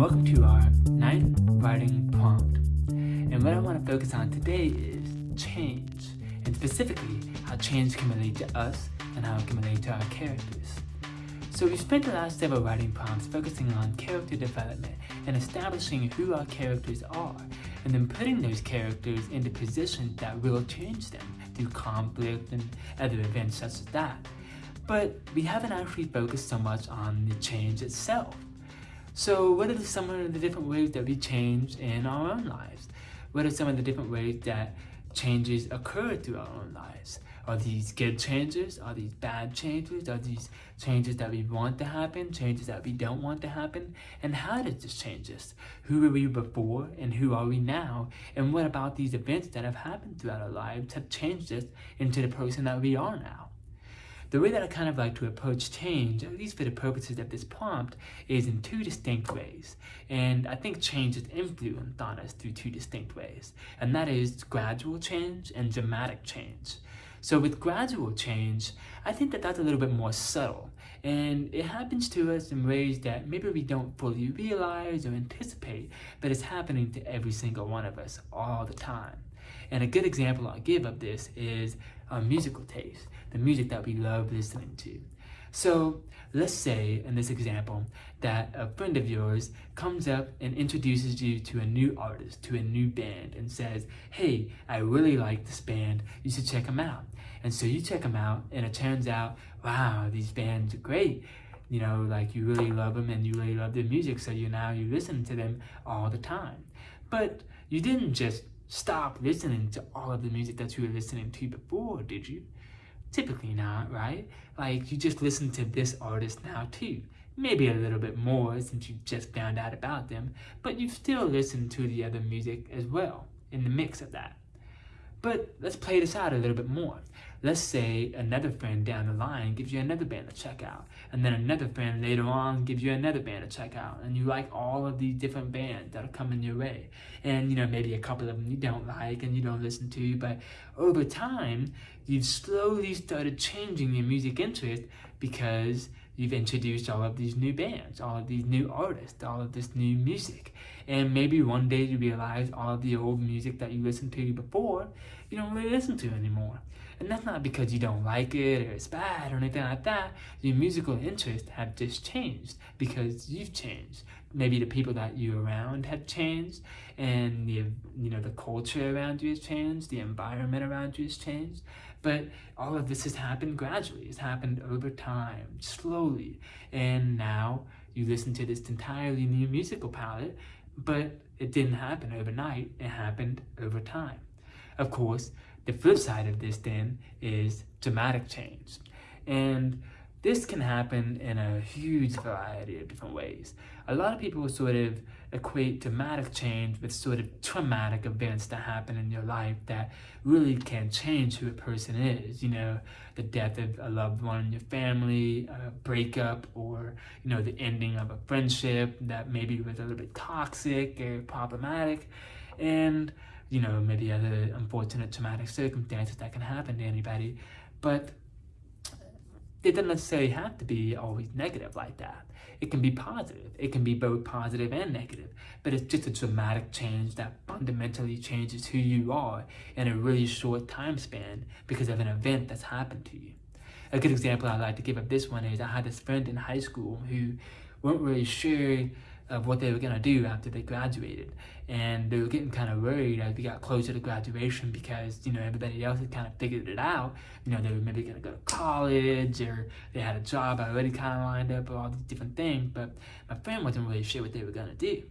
welcome to our ninth writing prompt. And what I want to focus on today is change, and specifically how change can relate to us and how it can relate to our characters. So we spent the last several writing prompts focusing on character development and establishing who our characters are, and then putting those characters into positions that will change them through conflict and other events such as that. But we haven't actually focused so much on the change itself. So what are some of the different ways that we change in our own lives? What are some of the different ways that changes occur through our own lives? Are these good changes? Are these bad changes? Are these changes that we want to happen? Changes that we don't want to happen? And how does this change us? Who were we before and who are we now? And what about these events that have happened throughout our lives have changed us into the person that we are now? The way that I kind of like to approach change, at least for the purposes of this prompt, is in two distinct ways. And I think change is influenced on us through two distinct ways. And that is gradual change and dramatic change. So with gradual change, I think that that's a little bit more subtle. And it happens to us in ways that maybe we don't fully realize or anticipate, but it's happening to every single one of us all the time. And a good example I'll give of this is our musical taste, the music that we love listening to. So let's say in this example that a friend of yours comes up and introduces you to a new artist, to a new band and says, hey, I really like this band, you should check them out. And so you check them out and it turns out, wow, these bands are great. You know, like you really love them and you really love their music, so you now you listen to them all the time. But you didn't just stop listening to all of the music that you were listening to before, did you? Typically not, right? Like, you just listen to this artist now too. Maybe a little bit more since you just found out about them, but you still listen to the other music as well in the mix of that. But let's play this out a little bit more. Let's say another friend down the line gives you another band to check out, and then another friend later on gives you another band to check out, and you like all of these different bands that are coming your way. And you know, maybe a couple of them you don't like and you don't listen to, but over time, you've slowly started changing your music interest because you've introduced all of these new bands, all of these new artists, all of this new music. And maybe one day you realize all of the old music that you listened to before, you don't really listen to anymore. And that's not because you don't like it or it's bad or anything like that. Your musical interests have just changed because you've changed. Maybe the people that you're around have changed and the you know the culture around you has changed, the environment around you has changed. But all of this has happened gradually. It's happened over time, slowly. And now you listen to this entirely new musical palette, but it didn't happen overnight. It happened over time. Of course, the flip side of this then is dramatic change. And this can happen in a huge variety of different ways. A lot of people sort of equate dramatic change with sort of traumatic events that happen in your life that really can change who a person is. You know, the death of a loved one in your family, a breakup, or, you know, the ending of a friendship that maybe was a little bit toxic or problematic. And, you know, maybe other unfortunate traumatic circumstances that can happen to anybody. But it doesn't necessarily have to be always negative like that. It can be positive. It can be both positive and negative, but it's just a dramatic change that fundamentally changes who you are in a really short time span because of an event that's happened to you. A good example I like to give of this one is I had this friend in high school who weren't really sure of what they were going to do after they graduated. And they were getting kind of worried as we got closer to graduation because, you know, everybody else had kind of figured it out. You know, they were maybe going to go to college or they had a job already kind of lined up or all these different things. But my friend wasn't really sure what they were going to do.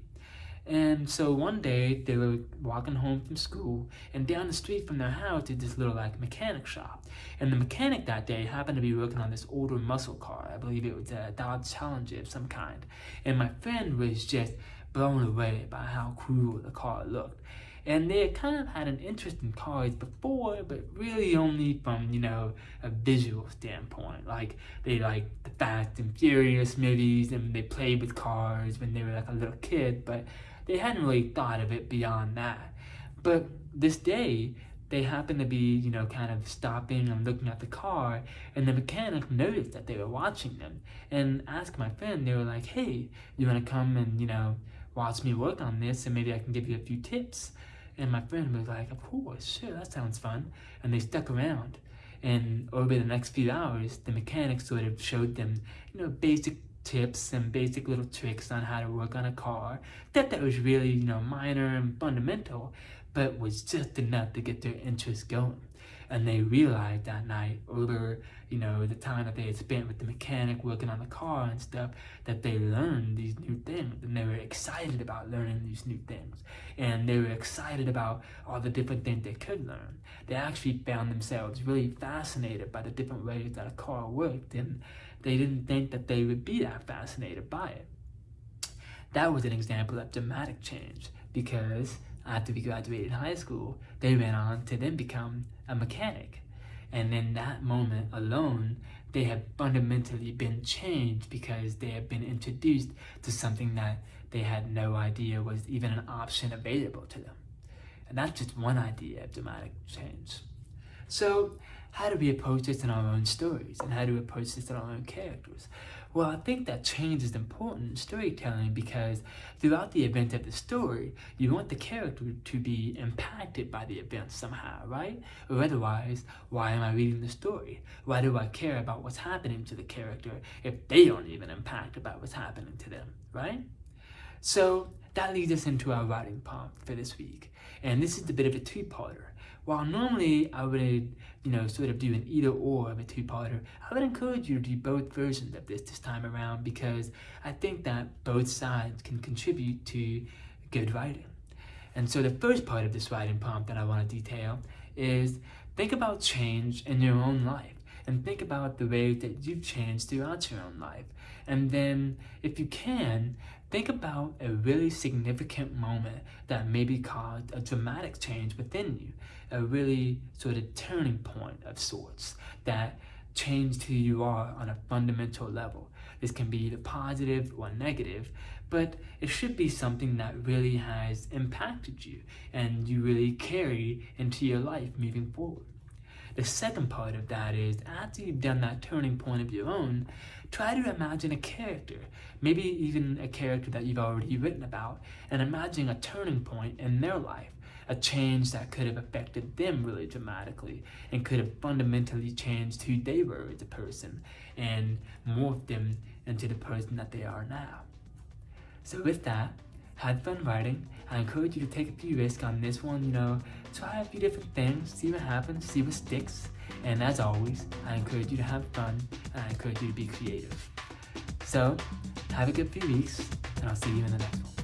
And so one day they were walking home from school and down the street from their house is this little like mechanic shop. And the mechanic that day happened to be working on this older muscle car. I believe it was a Dodge Challenger of some kind. And my friend was just blown away by how cool the car looked. And they kind of had an interest in cars before, but really only from, you know, a visual standpoint. Like, they liked the Fast and Furious movies, and they played with cars when they were like a little kid, but they hadn't really thought of it beyond that. But this day, they happened to be, you know, kind of stopping and looking at the car, and the mechanic noticed that they were watching them and asked my friend, they were like, hey, you want to come and, you know, watch me work on this and maybe I can give you a few tips. And my friend was like, of course, sure, that sounds fun. And they stuck around. And over the next few hours, the mechanic sort of showed them, you know, basic tips and basic little tricks on how to work on a car. That that was really, you know, minor and fundamental, but was just enough to get their interest going. And they realized that night over you know the time that they had spent with the mechanic working on the car and stuff that they learned these new things. And they were excited about learning these new things. And they were excited about all the different things they could learn. They actually found themselves really fascinated by the different ways that a car worked. And they didn't think that they would be that fascinated by it that was an example of dramatic change because after we graduated high school, they went on to then become a mechanic. And in that moment alone, they had fundamentally been changed because they had been introduced to something that they had no idea was even an option available to them. And that's just one idea of dramatic change. So how do we approach this in our own stories? And how do we approach this in our own characters? Well, I think that change is important in storytelling because throughout the event of the story, you want the character to be impacted by the event somehow, right? Or otherwise, why am I reading the story? Why do I care about what's happening to the character if they aren't even impacted by what's happening to them, right? So that leads us into our writing prompt for this week. And this is a bit of a two-parter. While normally I would, you know, sort of do an either or of a two-parter, I would encourage you to do both versions of this this time around because I think that both sides can contribute to good writing. And so the first part of this writing prompt that I want to detail is think about change in your own life and think about the ways that you've changed throughout your own life. And then, if you can, think about a really significant moment that maybe caused a dramatic change within you, a really sort of turning point of sorts that changed who you are on a fundamental level. This can be either positive or negative, but it should be something that really has impacted you and you really carry into your life moving forward. The second part of that is after you've done that turning point of your own, try to imagine a character, maybe even a character that you've already written about, and imagine a turning point in their life, a change that could have affected them really dramatically and could have fundamentally changed who they were as a person and morphed them into the person that they are now. So with that, had fun writing. I encourage you to take a few risks on this one, you know, try a few different things, see what happens, see what sticks. And as always, I encourage you to have fun and I encourage you to be creative. So, have a good few weeks and I'll see you in the next one.